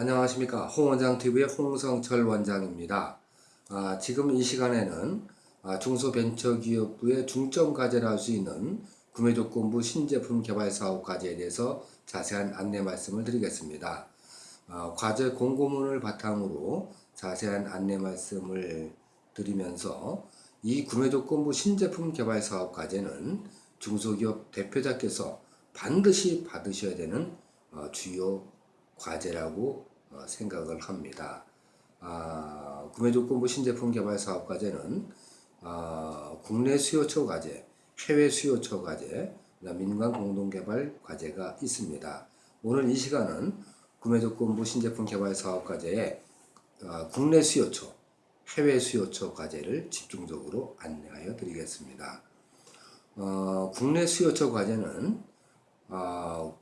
안녕하십니까 홍원장TV의 홍성철 원장입니다. 아, 지금 이 시간에는 아, 중소벤처기업부의 중점과제라 할 수 있는 구매조건부 신제품 개발 사업 과제에 대해서 자세한 안내 말씀을 드리겠습니다. 아, 과제 공고문을 바탕으로 자세한 안내 말씀을 드리면서 이 구매조건부 신제품 개발 사업 과제는 중소기업 대표자께서 반드시 받으셔야 되는 어, 주요 과제라고 어, 생각을 합니다. 아, 구매조건부 신제품 개발 사업 과제는 아, 국내 수요처 과제, 해외 수요처 과제, 민간 공동개발 과제가 있습니다. 오늘 이 시간은 구매조건부 신제품 개발 사업 과제의 아, 국내 수요처, 해외 수요처 과제를 집중적으로 안내하여 드리겠습니다. 어, 국내 수요처 과제는 어,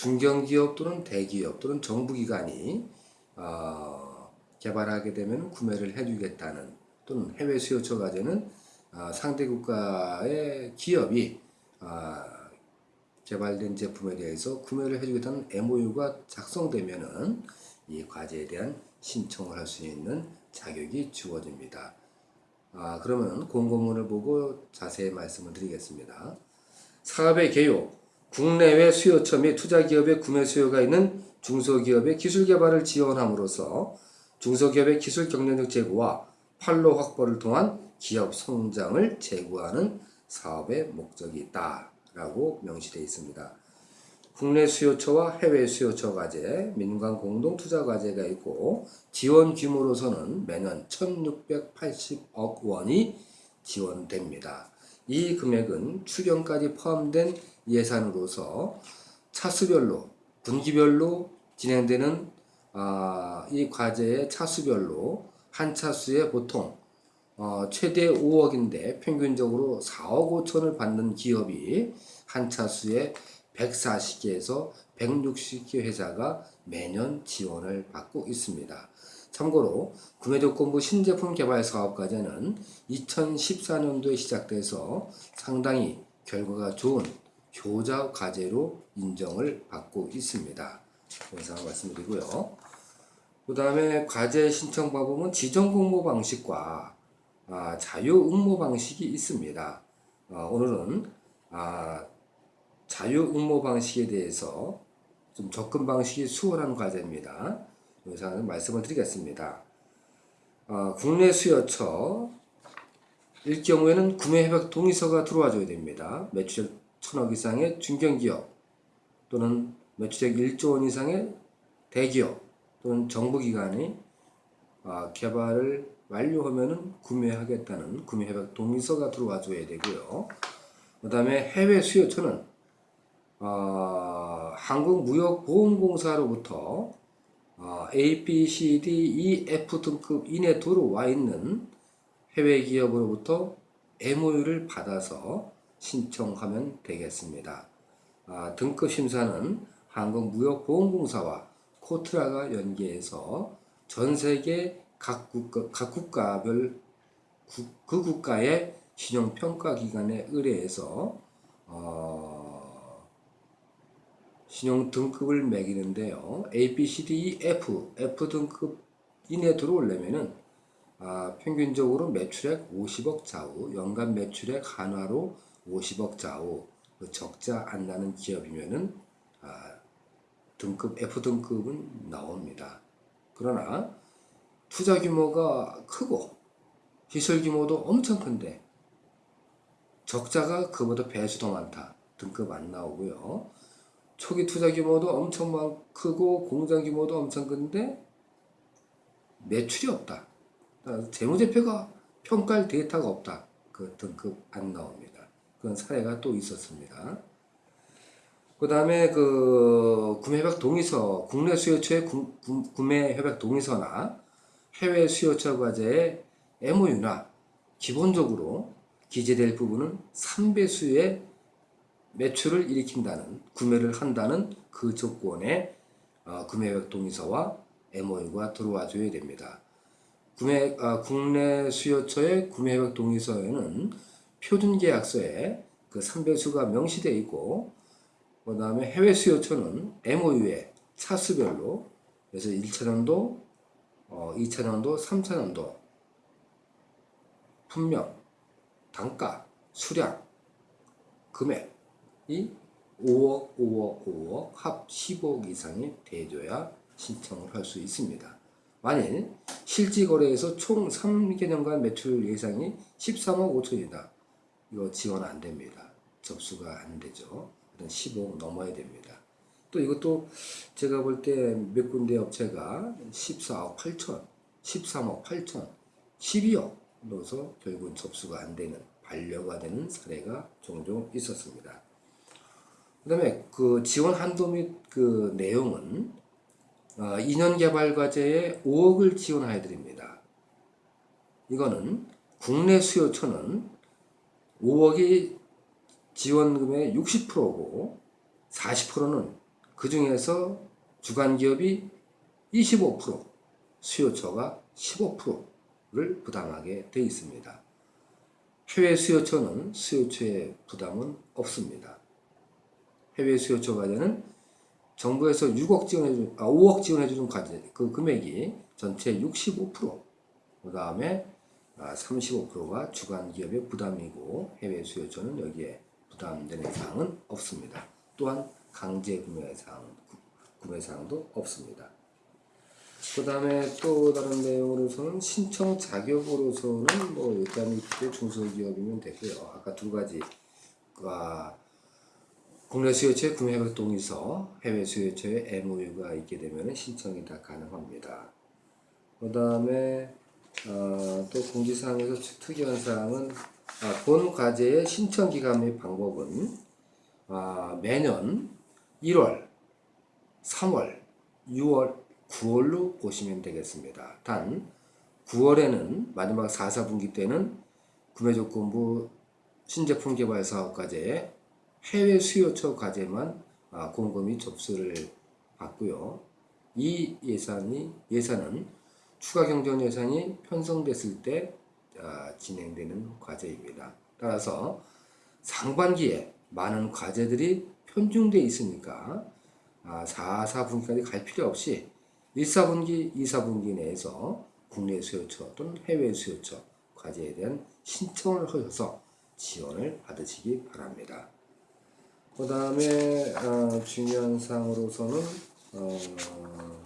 중견기업 또는 대기업 또는 정부기관이 어, 개발하게 되면 구매를 해주겠다는 또는 해외 수요처 과제는 어, 상대 국가의 기업이 어, 개발된 제품에 대해서 구매를 해주겠다는 MOU가 작성되면은 이 과제에 대한 신청을 할 수 있는 자격이 주어집니다. 아, 그러면 공고문을 보고 자세히 말씀을 드리겠습니다. 사업의 개요, 국내외 수요처 및 투자기업의 구매 수요가 있는 중소기업의 기술 개발을 지원함으로써 중소기업의 기술 경쟁력 제고와 판로 확보를 통한 기업 성장을 제고하는 사업의 목적이 있다 라고 명시되어 있습니다. 국내 수요처와 해외 수요처 과제, 민간 공동 투자 과제가 있고 지원 규모로서는 매년 1,680억 원이 지원됩니다. 이 금액은 추경까지 포함된 예산으로서 차수별로 분기별로 진행되는 아, 이 과제의 차수별로 한 차수에 보통 어, 최대 5억인데 평균적으로 4억 5천을 받는 기업이 한 차수에 140개에서 160개 회사가 매년 지원을 받고 있습니다. 참고로 구매조건부 신제품 개발 사업 과제는 2014년도에 시작돼서 상당히 결과가 좋은 효자 과제로 인정을 받고 있습니다. 영상 말씀드리고요. 그 다음에 과제 신청 방법은 지정 공모 방식과 아, 자유 응모 방식이 있습니다. 아, 오늘은 아, 자유 응모 방식에 대해서 좀 접근 방식이 수월한 과제입니다. 영상을 말씀을 드리겠습니다. 어, 국내 수요처 일 경우에는 구매 협약 동의서가 들어와줘야 됩니다. 매출액 천억 이상의 중견기업 또는 매출액 1조 원 이상의 대기업 또는 정부기관이 어, 개발을 완료하면 구매하겠다는 구매협약 동의서가 들어와 줘야 되고요. 그 다음에 해외 수요처는 어, 한국무역보험공사로부터 어, A, B, C, D, E, F 등급 이내 들어와 있는 해외 기업으로부터 MOU를 받아서 신청하면 되겠습니다. 아, 등급 심사는 한국무역보험공사와 코트라가 연계해서 전 세계 각, 국가, 각 국가별 구, 그 국가의 신용평가기관에 의뢰해서 어, 신용 등급을 매기는데요. A, B, C, D, F, F 등급 이내 들어오려면은 아, 평균적으로 매출액 50억 좌우, 연간 매출액 한화로 50억 좌우, 그 적자 안 나는 기업이면은 아, 등급 F 등급은 나옵니다. 그러나 투자 규모가 크고 시설 규모도 엄청 큰데 적자가 그보다 배수 더 많다. 등급 안 나오고요. 초기 투자 규모도 엄청 크고 공장 규모도 엄청 큰데 매출이 없다. 재무제표가 평가할 데이터가 없다. 그 등급 안 나옵니다. 그런 사례가 또 있었습니다. 그 다음에 그 구매협약 동의서, 국내 수요처의 구, 구매협약 동의서나 해외 수요처 과제의 MOU나 기본적으로 기재될 부분은 3배수의 매출을 일으킨다는 구매를 한다는 그 조건에 어, 구매협약 동의서와 MOU가 들어와 줘야 됩니다. 구매, 아, 국내 수요처의 구매협약 동의서에는 표준계약서에 그 3배수가 명시되어 있고 그 다음에 해외 수요처는 MOU에 차수별로 그래서 1차년도, 어, 2차년도, 3차년도 분명, 단가, 수량, 금액이 5억, 5억, 5억, 합 10억 이상이 돼줘야 신청을 할 수 있습니다. 만일 실지 거래에서 총 3개년간 매출 예상이 13억 5천이다. 이거 지원 안 됩니다. 접수가 안 되죠. 일단 15억 넘어야 됩니다. 또 이것도 제가 볼 때 몇 군데 업체가 14억 8천, 13억 8천, 12억 넣어서 결국은 접수가 안 되는 반려가 되는 사례가 종종 있었습니다. 그 다음에 그 지원 한도 및 그 내용은 어, 2년 개발 과제에 5억을 지원해 드립니다. 이거는 국내 수요처는 5억이 지원금의 60%고 40%는 그 중에서 주간 기업이 25%, 수요처가 15%를 부담하게 되어 있습니다. 해외 수요처는 수요처의 부담은 없습니다. 해외 수요처 과제는 정부에서 6억 지원해 주, 아, 5억 지원해 주는 과제 그 금액이 전체 65%. 그 다음에 아, 35%가 주간 기업의 부담이고 해외 수요처는 여기에 부담되는 사항은 없습니다. 또한 강제 구매 사항 구매 사항도 없습니다. 그 다음에 또 다른 내용으로서는 신청 자격으로서는 뭐 일단 이때 중소기업이면 되고요. 아까 두 가지 아, 국내 수요처의 구매 활동 있어 해외 수요처의 MOU가 있게 되면 신청이 다 가능합니다. 그 다음에 어, 또 공지사항에서 특이한 사항은 아, 본 과제의 신청 기간 및 방법은 아, 매년 1월, 3월, 6월, 9월로 보시면 되겠습니다. 단 9월에는 마지막 4, 4분기 때는 구매조건부 신제품 개발 사업 과제에 해외 수요처 과제만 아, 공금이 접수를 받고요. 이 예산이 예산은 추가 경전 예산이 편성됐을 때 아, 진행되는 과제입니다. 따라서 상반기에 많은 과제들이 편중돼 있으니까 아, 4, 4분기까지 갈 필요 없이 1, 4분기, 2, 4분기 내에서 국내 수요처 또는 해외 수요처 과제에 대한 신청을 하셔서 지원을 받으시기 바랍니다. 그 다음에 어, 중요한 사항으로서는 어,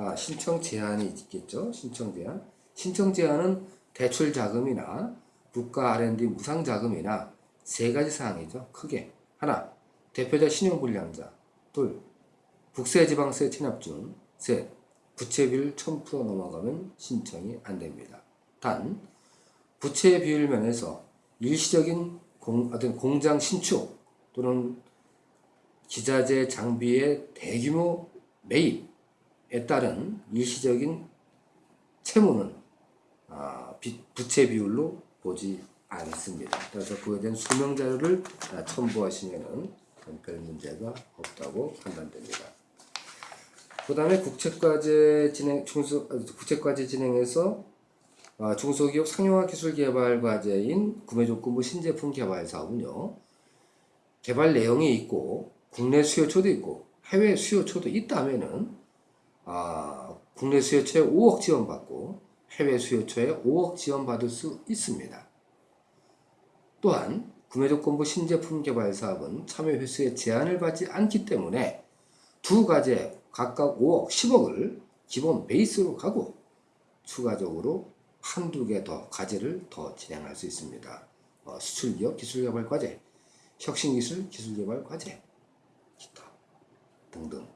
아, 신청 제한이 있겠죠. 신청 제한. 신청 제한은 대출 자금이나 국가 R&D 무상 자금이나 세 가지 사항이죠. 크게 하나 대표자 신용불량자 둘 국세지방세 체납 중 셋 부채 비율 1000% 넘어가면 신청이 안 됩니다. 단 부채 비율 면에서 일시적인 공, 어떤 공장 신축 또는 기자재 장비의 대규모 매입 에 따른 일시적인 채무는 아, 부채 비율로 보지 않습니다. 그래서 그에 대한 수명 자료를 첨부하시면은 별 문제가 없다고 판단됩니다. 그 다음에 국책과제 진행, 중소, 국책과제 진행해서 아, 중소기업 상용화 기술 개발 과제인 구매 조건부 신제품 개발 사업은요, 개발 내용이 있고, 국내 수요처도 있고, 해외 수요처도 있다면은, 아, 국내 수요처에 5억 지원받고, 해외 수요처에 5억 지원받을 수 있습니다. 또한 구매조건부 신제품 개발 사업은 참여 횟수에 제한을 받지 않기 때문에 두 가지에 각각 5억, 10억을 기본 베이스로 가고 추가적으로 한두 개 더 과제를 더 진행할 수 있습니다. 어, 수출기업 기술개발 과제, 혁신기술 기술개발 과제, 기타 등등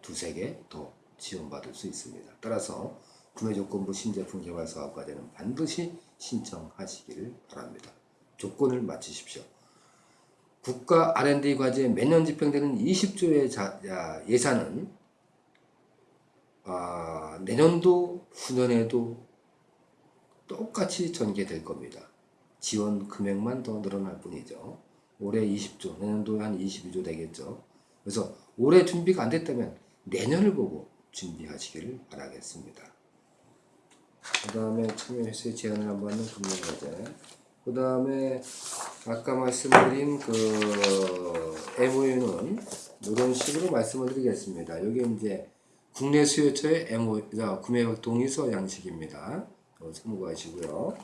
두세 개 더 지원받을 수 있습니다. 따라서 구매조건부 신제품 개발 사업 과제는 반드시 신청하시길 바랍니다. 조건을 맞추십시오. 국가 R&D 과제 매년 집행되는 20조의 자, 야, 예산은 아, 내년도 후년에도 똑같이 전개될 겁니다. 지원 금액만 더 늘어날 뿐이죠. 올해 20조, 내년도에 한 22조 되겠죠. 그래서 올해 준비가 안 됐다면 내년을 보고 준비하시기를 바라겠습니다. 그 다음에 참여 횟수의 제한을 한번 하는 금융 과제 그 다음에 아까 말씀드린 그 MOU는 이런 식으로 말씀을 드리겠습니다. 여기 이제 국내 수요처의 MO, 자, 구매 동의서 양식입니다. 어, 참고하시고요.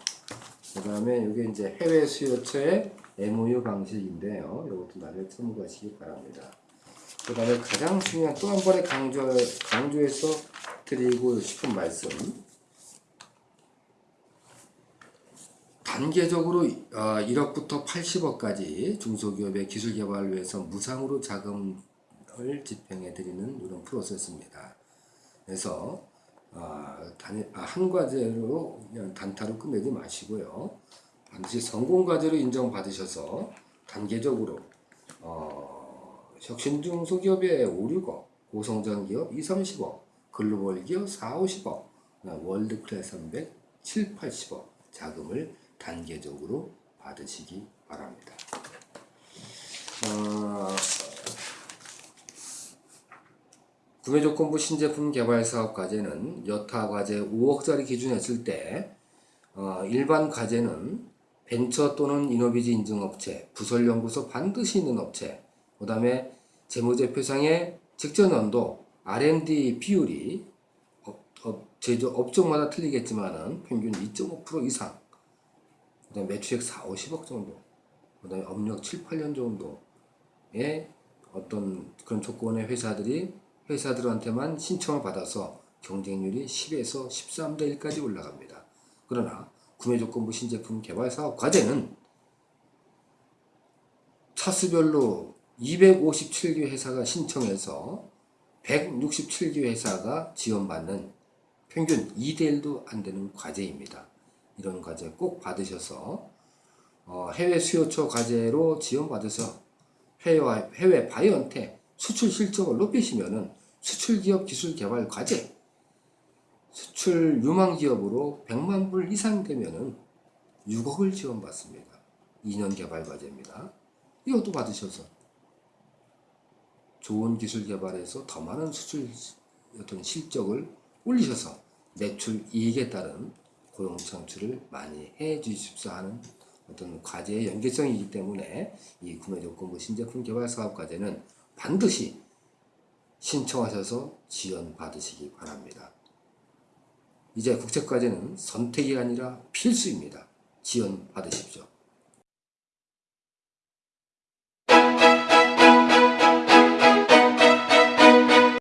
그 다음에 이게 이제 해외 수요처의 MOU 방식인데요. 이것도 나중에 참고하시기 바랍니다. 그 다음에 가장 중요한 또 한 번에 강조, 강조해서 드리고 싶은 말씀. 단계적으로 어, 1억부터 80억까지 중소기업의 기술 개발을 위해서 무상으로 자금을 집행해 드리는 이런 프로세스입니다. 그래서 아, 단, 아, 한 과제로 그냥 단타로 끝내지 마시고요. 반드시 성공 과제로 인정받으셔서 단계적으로 어, 혁신 중 소기업의 5, 6억, 고성장 기업 2, 30억, 글로벌 기업 4, 50억, 월드 클래스 300, 7, 80억 자금을 단계적으로 받으시기 바랍니다. 어, 구매조건부 신제품 개발 사업 과제는 여타 과제 5억짜리 기준 했을 때 어, 일반 과제는 벤처 또는 이노비지 인증업체, 부설연구소 반드시 있는 업체, 그 다음에 재무제표상의 직전 연도 R&D 비율이 제조 업종마다 틀리겠지만은 평균 2.5% 이상, 그 다음에 매출액 4, 50억 정도, 그 다음에 업력 7, 8년 정도의 어떤 그런 조건의 회사들이 회사들한테만 신청을 받아서 경쟁률이 10에서 13대 1까지 올라갑니다. 그러나 구매조건부 신제품 개발 사업 과제는 차수별로 257개 회사가 신청해서 167개 회사가 지원받는 평균 2대1도 안 되는 과제입니다. 이런 과제 꼭 받으셔서 어, 해외 수요처 과제로 지원받아서 해외, 해외 바이언테 수출 실적을 높이시면 은 수출 기업 기술 개발 과제 수출 유망 기업으로 100만 불 이상 되면 은 6억을 지원받습니다. 2년 개발 과제입니다. 이것도 받으셔서 좋은 기술 개발에서 더 많은 수출 어떤 실적을 올리셔서 매출 이익에 따른 고용 창출을 많이 해 주십사 하는 어떤 과제의 연계성이기 때문에 이 구매 조건부 신제품 개발 사업 과제는 반드시 신청하셔서 지원 받으시기 바랍니다. 이제 국제과제는 선택이 아니라 필수입니다. 지원 받으십시오.